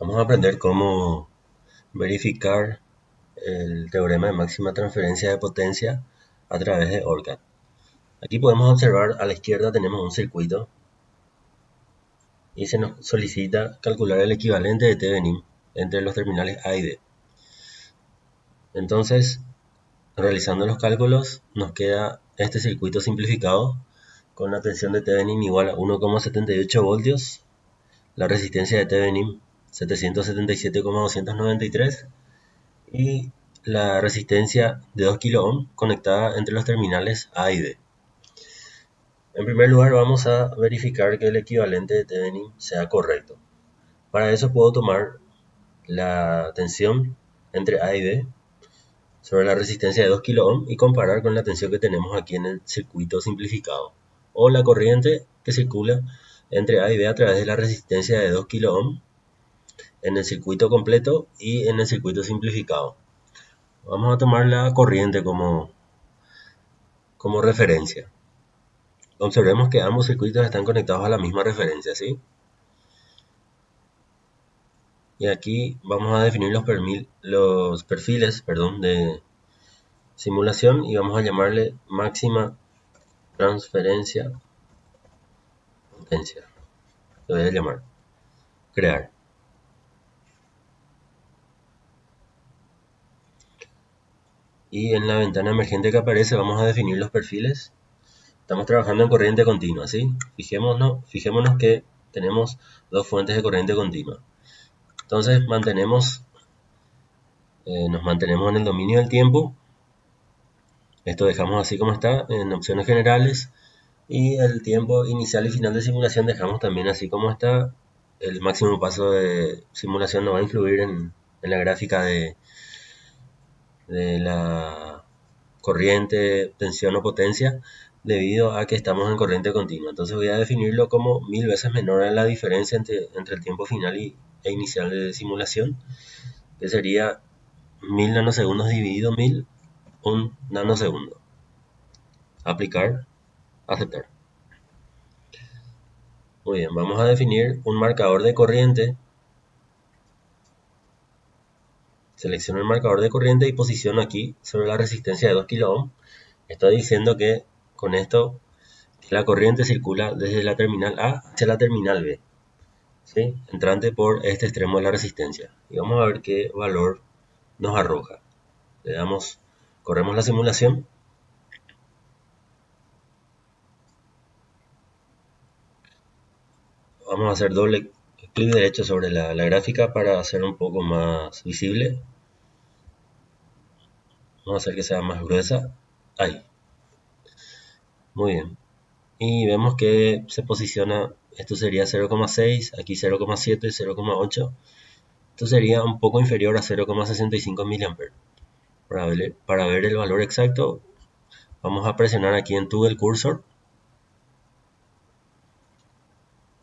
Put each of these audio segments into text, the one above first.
Vamos a aprender cómo verificar el teorema de máxima transferencia de potencia a través de ORCAD. Aquí podemos observar a la izquierda tenemos un circuito y se nos solicita calcular el equivalente de Thevenin entre los terminales A y B. Entonces, realizando los cálculos, nos queda este circuito simplificado con la tensión de Thevenin igual a 1,78 voltios, la resistencia de Thevenin 777,293 y la resistencia de 2 kilo ohm conectada entre los terminales A y B. En primer lugar vamos a verificar que el equivalente de Thevenin sea correcto. Para eso puedo tomar la tensión entre A y B sobre la resistencia de 2 kilo ohm y comparar con la tensión que tenemos aquí en el circuito simplificado o la corriente que circula entre A y B a través de la resistencia de 2 kilo ohm en el circuito completo y en el circuito simplificado. Vamos a tomar la corriente como, como referencia. Observemos que ambos circuitos están conectados a la misma referencia, ¿sí? Y aquí vamos a definir los, perfiles perdón, de simulación y vamos a llamarle máxima transferencia potencia. Lo voy a llamar crear. Y en la ventana emergente que aparece vamos a definir los perfiles. Estamos trabajando en corriente continua, ¿sí? Fijémonos, fijémonos que tenemos dos fuentes de corriente continua. Entonces mantenemos, eh, nos mantenemos en el dominio del tiempo. Esto dejamos así como está en opciones generales. Y el tiempo inicial y final de simulación dejamos también así como está. El máximo paso de simulación no va a influir en la gráfica de, de la corriente, tensión o potencia debido a que estamos en corriente continua. Entonces voy a definirlo como mil veces menor a la diferencia entre, el tiempo final y, e inicial de simulación, que sería mil nanosegundos dividido mil, un nanosegundo. Aplicar, aceptar. Muy bien, vamos a definir un marcador de corriente Selecciono el marcador de corriente y posiciono aquí sobre la resistencia de 2 kΩ. Estoy diciendo que con esto la corriente circula desde la terminal A hacia la terminal B, ¿sí? entrante por este extremo de la resistencia. Y vamos a ver qué valor nos arroja. Le damos, corremos la simulación. Vamos a hacer doble clic derecho sobre la, gráfica para hacer un poco más visible Vamos a hacer que sea más gruesa. Ahí. Muy bien. Y vemos que se posiciona, esto sería 0,6, aquí 0,7, 0,8. Esto sería un poco inferior a 0,65 mA. Para ver, para ver el valor exacto, vamos a presionar aquí en tu el cursor.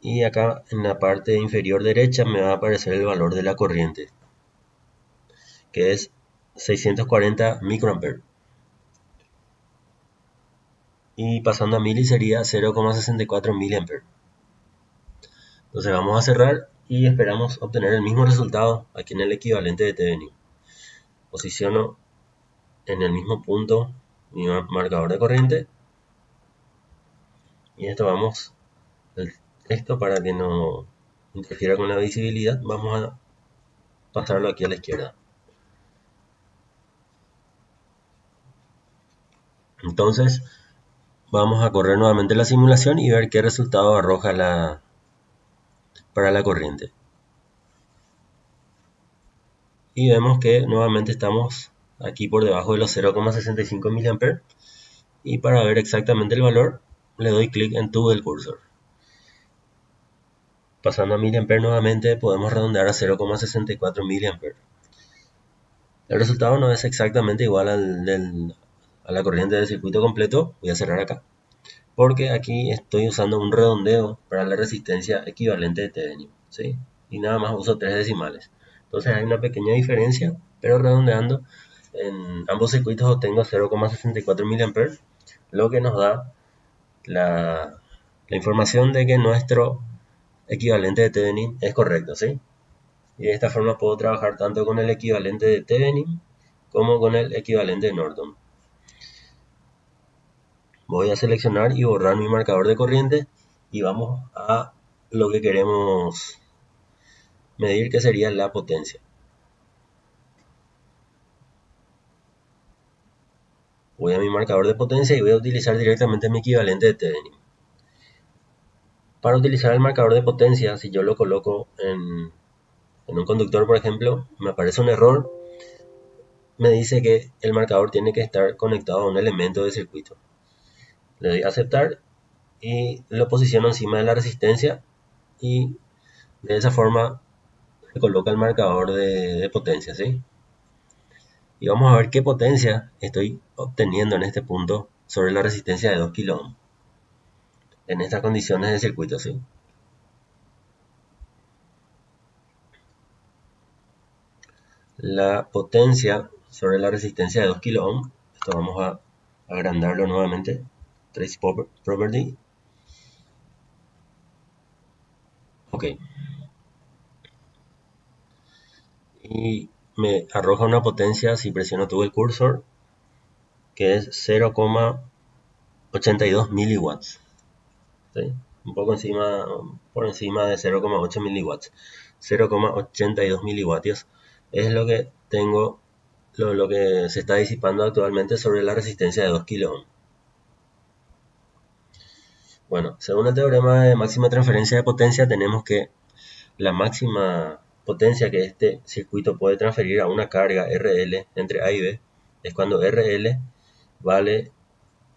Y acá en la parte inferior derecha me va a aparecer el valor de la corriente, que es 640 microampere. Y pasando a mili sería 0,64 miliampere. Entonces vamos a cerrar y esperamos obtener el mismo resultado aquí en el equivalente de Thevenin. Posiciono en el mismo punto mi marcador de corriente. Y esto vamos, esto para que no interfiera con la visibilidad, vamos a pasarlo aquí a la izquierda. Entonces, vamos a correr nuevamente la simulación y ver qué resultado arroja la, para la corriente. Y vemos que nuevamente estamos aquí por debajo de los 0,65 mA. Y para ver exactamente el valor, le doy clic en tu del cursor. Pasando a mA nuevamente, podemos redondear a 0,64 mA. El resultado no es exactamente igual al del, a la corriente del circuito completo, voy a cerrar acá, porque aquí estoy usando un redondeo para la resistencia equivalente de Thevenin, ¿sí? Y nada más uso tres decimales. Entonces hay una pequeña diferencia, pero redondeando, en ambos circuitos obtengo 0,64 mA, lo que nos da la información de que nuestro equivalente de Thevenin es correcto, ¿sí? Y de esta forma puedo trabajar tanto con el equivalente de Thevenin como con el equivalente de Norton. Voy a seleccionar y borrar mi marcador de corriente y vamos a lo que queremos medir que sería la potencia. Voy a mi marcador de potencia y voy a utilizar directamente mi equivalente de Thevenin. Para utilizar el marcador de potencia, si yo lo coloco en, un conductor, por ejemplo, me aparece un error, me dice que el marcador tiene que estar conectado a un elemento de circuito. Le doy a aceptar y lo posiciono encima de la resistencia y de esa forma se coloca el marcador de, potencia, ¿sí? Y vamos a ver qué potencia estoy obteniendo en este punto sobre la resistencia de 2 kΩ en estas condiciones de circuito, ¿sí? La potencia sobre la resistencia de 2 kΩ, esto vamos a agrandarlo nuevamente, trace property, ok, y me arroja una potencia si presiono todo el cursor que es 0,82 miliwatts un poco encima por encima de 0,8 miliwatts. 0,82 miliwatts es lo que tengo lo, lo, que se está disipando actualmente sobre la resistencia de 2 kΩ bueno según el teorema de máxima transferencia de potencia tenemos que la máxima potencia que este circuito puede transferir a una carga RL entre A y B es cuando RL vale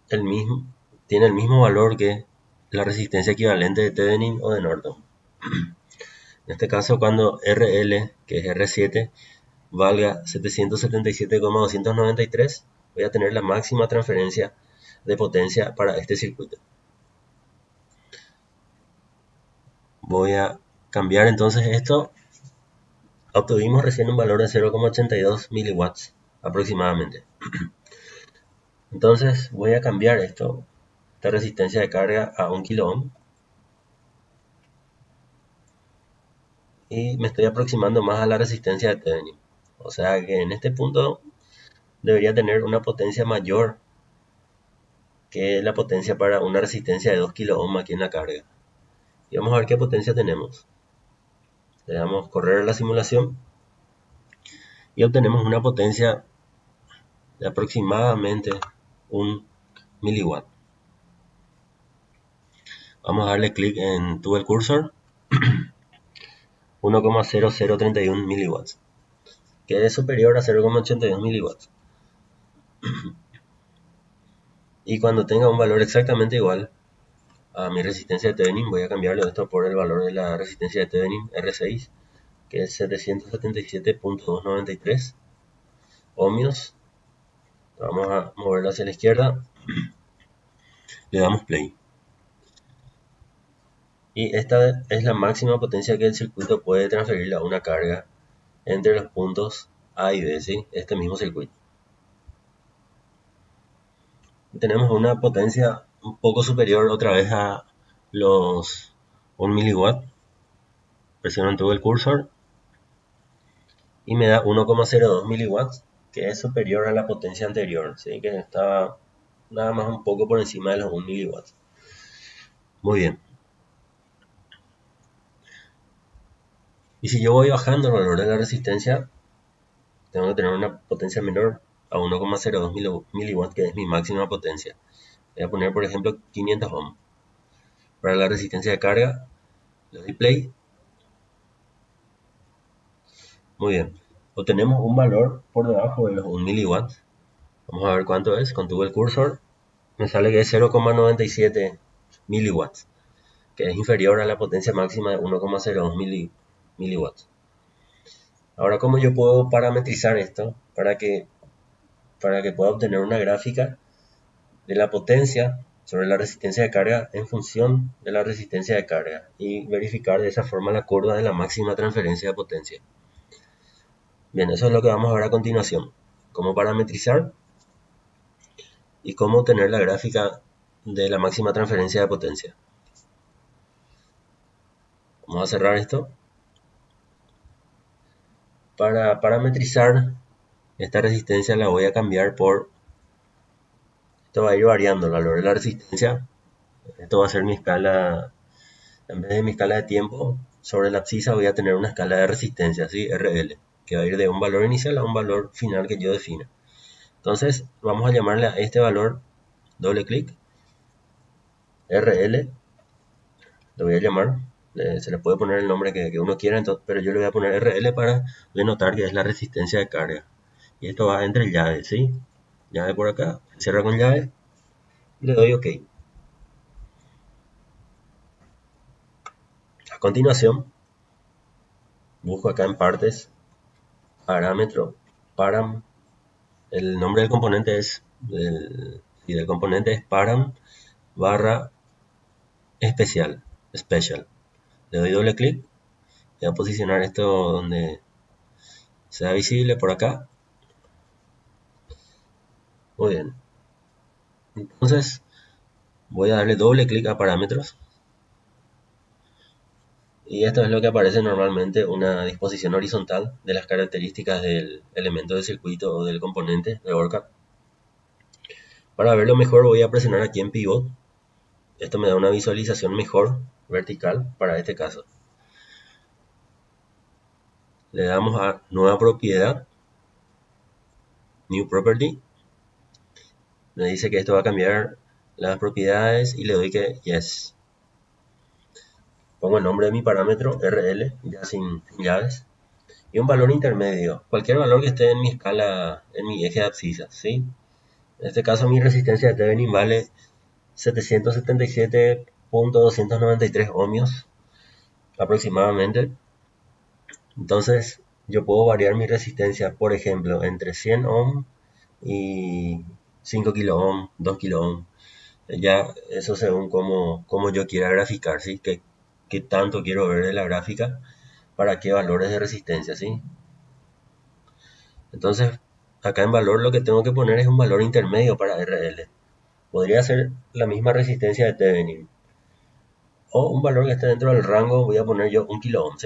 el mismo, tiene el mismo valor que la resistencia equivalente de Thevenin o de Norton. En este caso, cuando RL, que es R7, valga 777,293, voy a tener la máxima transferencia de potencia para este circuito. Voy a cambiar entonces esto Obtuvimos recién un valor de 0,82 miliwatts aproximadamente. Entonces voy a cambiar esto, esta resistencia de carga a 1 kilo y me estoy aproximando más a la resistencia de Thevenin. O sea que en este punto debería tener una potencia mayor que la potencia para una resistencia de 2 kilo aquí en la carga. Y vamos a ver qué potencia tenemos le damos correr la simulación y obtenemos una potencia de aproximadamente un miliwatt. Vamos a darle clic en tu el cursor 1,0031 miliwatts que es superior a 0,82 miliwatts y cuando tenga un valor exactamente igual a mi resistencia de Thevenin, voy a cambiarlo esto por el valor de la resistencia de Thevenin R6, que es 777.293 ohmios. Vamos a moverlo hacia la izquierda. Le damos play. Y esta es la máxima potencia que el circuito puede transferir a una carga entre los puntos A y B, ¿sí? este mismo circuito. Tenemos una potencia un poco superior otra vez a los 1 miliwatt presiono en todo el cursor y me da 1,02 miliwatts que es superior a la potencia anterior ¿sí? que estaba nada más un poco por encima de los 1 miliwatts muy bien y si yo voy bajando el valor de la resistencia tengo que tener una potencia menor a 1,02 miliwatts que es mi máxima potencia Voy a poner, por ejemplo, 500 ohm. Para la resistencia de carga, le doy play. Muy bien. Obtenemos un valor por debajo de los 1 miliwatts. Vamos a ver cuánto es. Contuve el cursor. Me sale que es 0,97 miliwatts. Que es inferior a la potencia máxima de 1,02 miliwatts. Ahora, ¿cómo yo puedo parametrizar esto para que, para que pueda obtener una gráfica de la potencia sobre la resistencia de carga en función de la resistencia de carga y verificar de esa forma la curva de la máxima transferencia de potencia. Bien, eso es lo que vamos a ver a continuación. Cómo parametrizar y cómo obtener la gráfica de la máxima transferencia de potencia. Vamos a cerrar esto. Para parametrizar esta resistencia la voy a cambiar por esto va a ir variando el valor de la resistencia esto va a ser mi escala en vez de mi escala de tiempo sobre la abscisa voy a tener una escala de resistencia ¿sí? RL que va a ir de un valor inicial a un valor final que yo defina entonces vamos a llamarle a este valor doble clic RL lo voy a llamar se le puede poner el nombre que, uno quiera, pero yo le voy a poner RL para denotar que es la resistencia de carga. Y esto va entre llaves, ¿sí? Llave por acá, cierra con llave, y le doy OK. A continuación, busco acá en partes, parámetro, param, el nombre del componente es, y del componente es param barra especial, special le doy doble clic voy a posicionar esto donde sea visible por acá. Muy bien. Entonces voy a darle doble clic a parámetros. Y esto es lo que aparece normalmente una disposición horizontal de las características del elemento de circuito o del componente de ORCAD para verlo mejor voy a presionar aquí en pivot. Esto me da una visualización mejor vertical para este caso. Le damos a nueva propiedad, new property. Me dice que esto va a cambiar las propiedades y le doy que yes. Pongo el nombre de mi parámetro RL, ya sin, llaves. Y un valor intermedio, cualquier valor que esté en mi escala, en mi eje de abscisa, ¿sí? En este caso mi resistencia de Thevenin vale 777 .293 ohmios aproximadamente. Entonces yo puedo variar mi resistencia, por ejemplo, entre 100 ohm y 5 kilo ohm, 2 kilo ohm. Ya eso según como, como yo quiera graficar, ¿sí? Que, que tanto quiero ver de la gráfica para qué valores de resistencia, ¿sí? Entonces, acá en valor lo que tengo que poner es un valor intermedio para RL. Podría ser la misma resistencia de Thevenin, o un valor que esté dentro del rango, voy a poner yo un kilo ohm.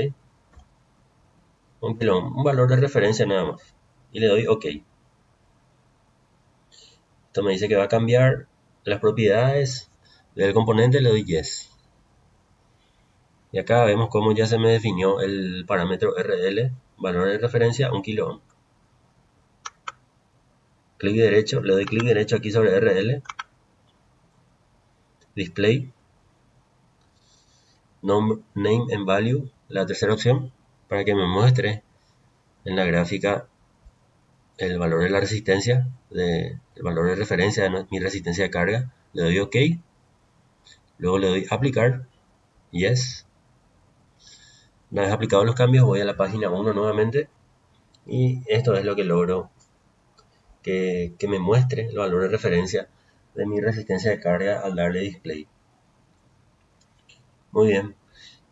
Un kilo un valor de referencia nada más. Y le doy OK. Esto me dice que va a cambiar las propiedades del componente, le doy Yes. Y acá vemos cómo ya se me definió el parámetro RL, valor de referencia, un kilo ohm. Clic derecho, le doy clic derecho aquí sobre RL. Display name and value, la tercera opción, para que me muestre en la gráfica el valor de la resistencia, de, el valor de referencia de mi resistencia de carga. Le doy OK. Luego le doy aplicar. Yes. Una vez aplicados los cambios, voy a la página 1 nuevamente. Y esto es lo que logro que, que me muestre el valor de referencia de mi resistencia de carga al darle display. Muy bien.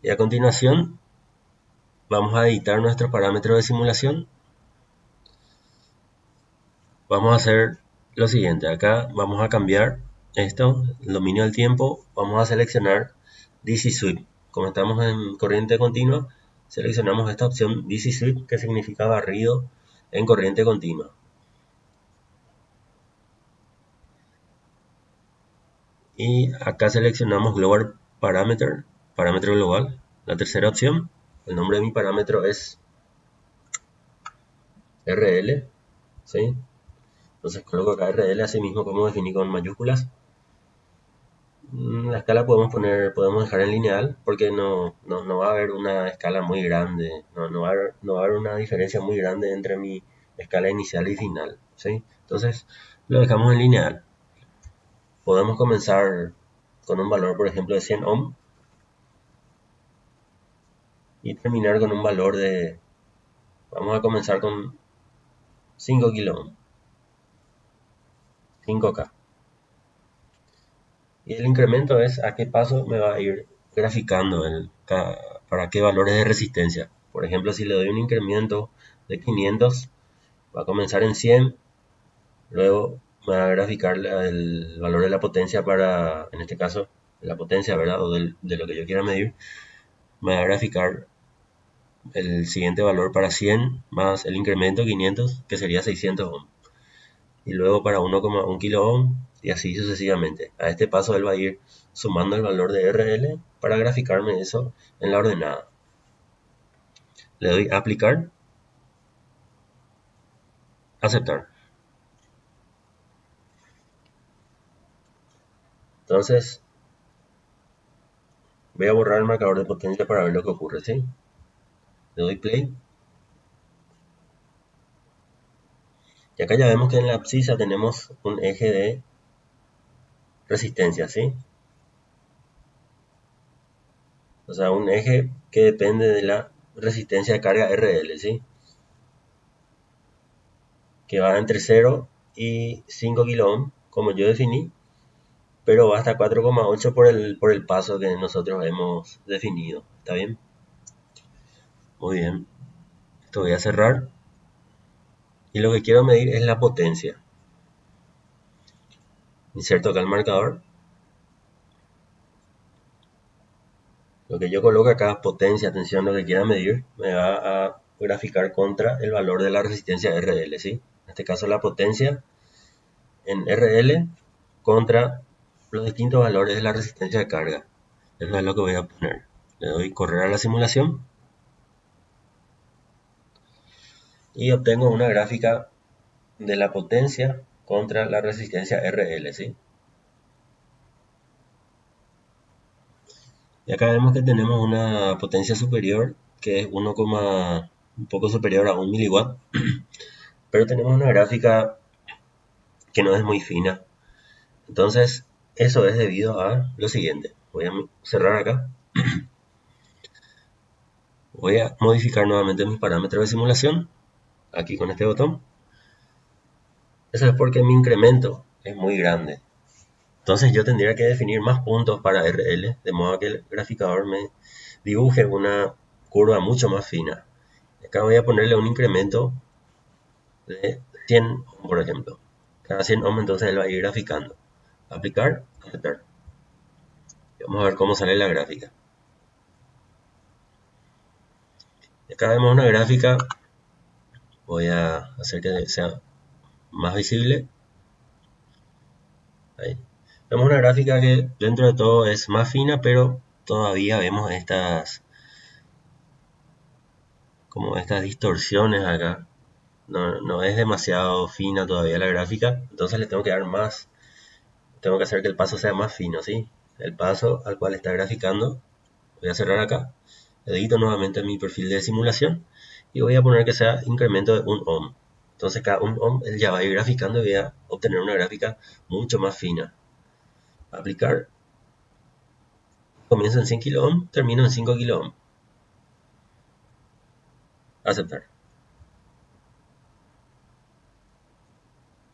Y a continuación vamos a editar nuestro parámetro de simulación. Vamos a hacer lo siguiente. Acá vamos a cambiar esto, el dominio del tiempo. Vamos a seleccionar DC Sweep. Como estamos en corriente continua, seleccionamos esta opción DC Sweep que significa barrido en corriente continua. Y acá seleccionamos Global Parameter parámetro global. La tercera opción, el nombre de mi parámetro es RL, ¿sí? Entonces coloco acá RL, así mismo como definí con mayúsculas. Mm, la escala podemos poner, podemos dejar en lineal porque no, no, va a haber una escala muy grande, no, va a haber, no va a haber una diferencia muy grande entre mi escala inicial y final, ¿sí? Entonces lo dejamos en lineal. Podemos comenzar con un valor, por ejemplo, de 100 ohm y terminar con un valor de vamos a comenzar con 5 kilo 5k y el incremento es a qué paso me va a ir graficando el, para qué valores de resistencia. Por ejemplo si le doy un incremento de 500 va a comenzar en 100 luego me va a graficar el valor de la potencia para en este caso la potencia verdad o de lo que yo quiera medir me va a graficar el siguiente valor para 100 más el incremento 500 que sería 600 ohm y luego para 1,1 kilo ohm y así sucesivamente. A este paso él va a ir sumando el valor de RL para graficarme eso en la ordenada. Le doy a aplicar, aceptar. Entonces, voy a borrar el marcador de potencia para ver lo que ocurre, ¿sí? Le doy play. Y acá ya vemos que en la abscisa tenemos un eje de resistencia, ¿sí? O sea, un eje que depende de la resistencia de carga RL, ¿sí? Que va entre 0 y 5 kΩ, como yo definí, pero va hasta 4,8 por el, por el paso que nosotros hemos definido. ¿Está bien? Muy bien. Esto voy a cerrar. Y lo que quiero medir es la potencia. Inserto acá el marcador. Lo que yo coloco acá, potencia, atención, lo que quiera medir, me va a graficar contra el valor de la resistencia RL, ¿sí? En este caso la potencia en RL contra los distintos valores de la resistencia de carga. Eso es lo que voy a poner. Le doy correr a la simulación. Y obtengo una gráfica de la potencia contra la resistencia RL, ¿sí? Y acá vemos que tenemos una potencia superior que es 1, un poco superior a 1 miliwatt. Pero tenemos una gráfica que no es muy fina. Entonces, eso es debido a lo siguiente. Voy a cerrar acá. Voy a modificar nuevamente mis parámetros de simulación. Aquí con este botón. Eso es porque mi incremento es muy grande. Entonces yo tendría que definir más puntos para RL, de modo que el graficador me dibuje una curva mucho más fina. Acá voy a ponerle un incremento de 100 por ejemplo. Cada 100 ohm entonces él va a ir graficando aplicar, aceptar. vamos a ver cómo sale la gráfica. Acá vemos una gráfica, voy a hacer que sea más visible. Ahí. Vemos una gráfica que dentro de todo es más fina, pero todavía vemos estas como estas distorsiones acá. No, no es demasiado fina todavía la gráfica, entonces le tengo que dar más tengo que hacer que el paso sea más fino, ¿sí? El paso al cual está graficando, voy a cerrar acá, edito nuevamente mi perfil de simulación y voy a poner que sea incremento de 1 ohm. Entonces cada 1 ohm él ya va a ir graficando y voy a obtener una gráfica mucho más fina. Aplicar. Comienzo en 100 kilo ohm, termino en 5 kilo ohm. Aceptar.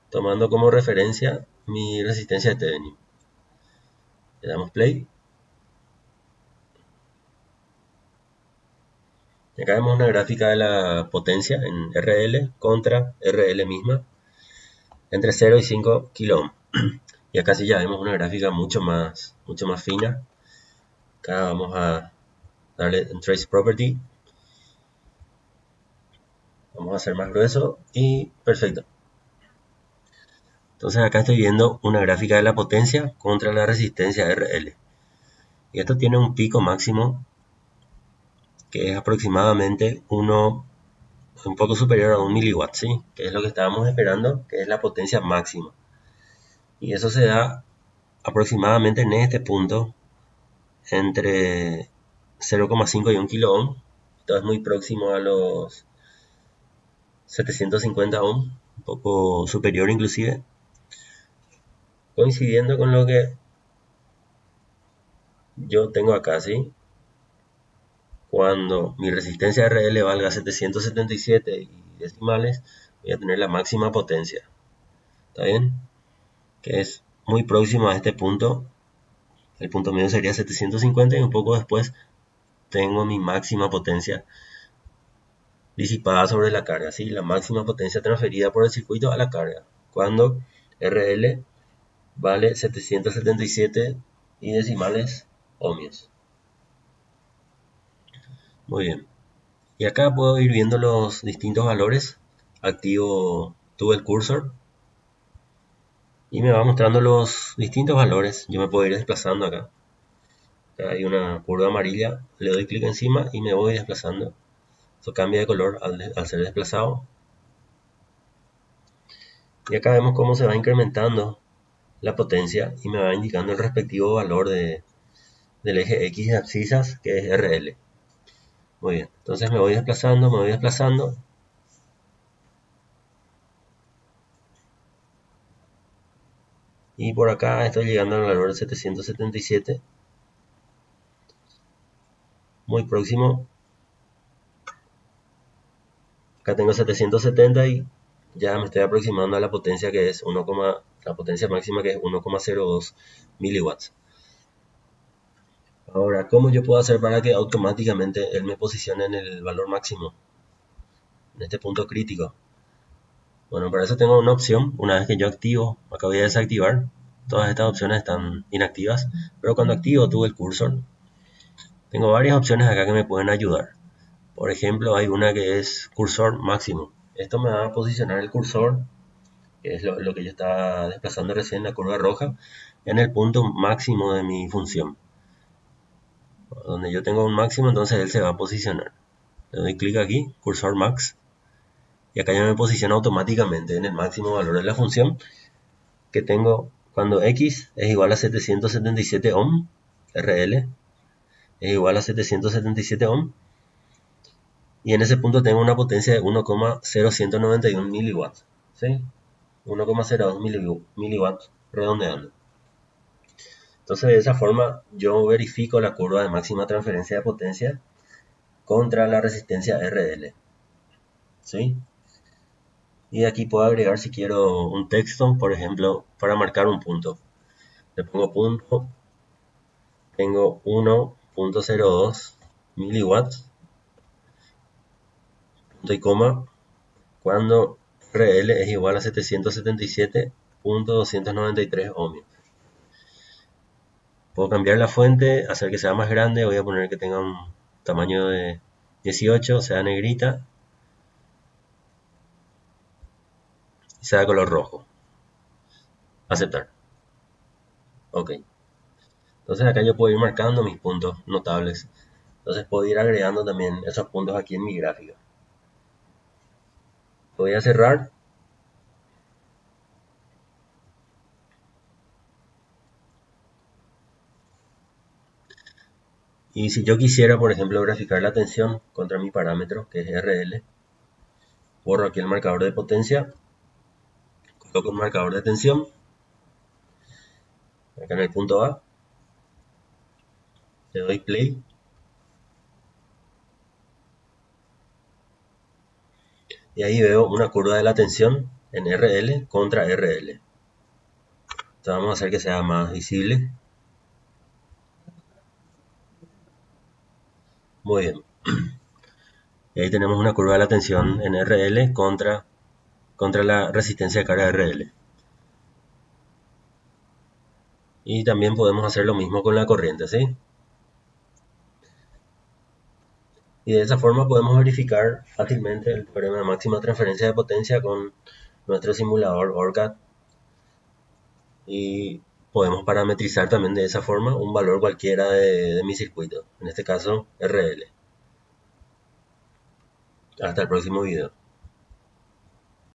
Tomando como referencia mi resistencia de Thevenin. Le damos play. Acá vemos una gráfica de la potencia en RL contra RL misma entre 0 y 5 kilo Y acá sí ya vemos una gráfica mucho más, mucho más fina. Acá vamos a darle un trace property. Vamos a hacer más grueso y perfecto. Entonces acá estoy viendo una gráfica de la potencia contra la resistencia RL. Y esto tiene un pico máximo que es aproximadamente uno, un poco superior a un miliwatt, ¿sí? que es lo que estábamos esperando, que es la potencia máxima. Y eso se da aproximadamente en este punto entre 0,5 y 1 kilo ohm. Esto es muy próximo a los 750 ohm, un poco superior inclusive coincidiendo con lo que yo tengo acá, ¿sí? Cuando mi resistencia RL valga 777 y decimales, voy a tener la máxima potencia. ¿Está bien? Que es muy próximo a este punto. El punto medio sería 750 y un poco después tengo mi máxima potencia disipada sobre la carga, ¿sí? La máxima potencia transferida por el circuito a la carga. Cuando RL vale 777 y decimales ohmios. Muy bien. Y acá puedo ir viendo los distintos valores. Activo tuve el cursor y me va mostrando los distintos valores. Yo me puedo ir desplazando acá. acá hay una curva amarilla, le doy clic encima y me voy desplazando. Eso cambia de color al, al ser desplazado. Y acá vemos cómo se va incrementando la potencia y me va indicando el respectivo valor de, del eje X de abscisas que es RL. Muy bien, entonces me voy desplazando, me voy desplazando. Y por acá estoy llegando al valor de 777. Muy próximo. Acá tengo 770 y ya me estoy aproximando a la potencia que es 1, la potencia máxima que es 1,02 miliwatts. Ahora, ¿cómo yo puedo hacer para que automáticamente él me posicione en el valor máximo? En este punto crítico. Bueno, para eso tengo una opción. Una vez que yo activo, acá voy a desactivar. Todas estas opciones están inactivas. Pero cuando activo tuve el cursor. Tengo varias opciones acá que me pueden ayudar. Por ejemplo, hay una que es cursor máximo. Esto me va a posicionar el cursor, que es lo, lo que yo estaba desplazando recién, la curva roja, en el punto máximo de mi función donde yo tengo un máximo, entonces él se va a posicionar. Le doy clic aquí, cursor max, y acá ya me posiciona automáticamente en el máximo valor de la función que tengo cuando x es igual a 777 ohm, RL, es igual a 777 ohm, y en ese punto tengo una potencia de 1,0191 miliwatts, ¿sí? 1,02 miliwatts redondeando. Entonces de esa forma yo verifico la curva de máxima transferencia de potencia contra la resistencia RL. ¿Sí? Y aquí puedo agregar si quiero un texto, por ejemplo, para marcar un punto. Le pongo punto, tengo 1.02 miliwatts, punto y coma, cuando RL es igual a 777.293 ohmios. Puedo cambiar la fuente, hacer que sea más grande, voy a poner que tenga un tamaño de 18, sea negrita. Y sea color rojo. Aceptar. Ok. Entonces acá yo puedo ir marcando mis puntos notables. Entonces puedo ir agregando también esos puntos aquí en mi gráfica. Voy a cerrar Y si yo quisiera, por ejemplo, graficar la tensión contra mi parámetro, que es RL, borro aquí el marcador de potencia, coloco un marcador de tensión, acá en el punto A, le doy play, y ahí veo una curva de la tensión en RL contra RL. Entonces vamos a hacer que sea más visible. Muy bien. Ahí tenemos una curva de la tensión en RL contra, contra la resistencia de carga RL. Y también podemos hacer lo mismo con la corriente, ¿sí? Y de esa forma podemos verificar fácilmente el problema de máxima transferencia de potencia con nuestro simulador ORCAD. Y podemos parametrizar también de esa forma un valor cualquiera de, mi circuito, en este caso RL. Hasta el próximo video.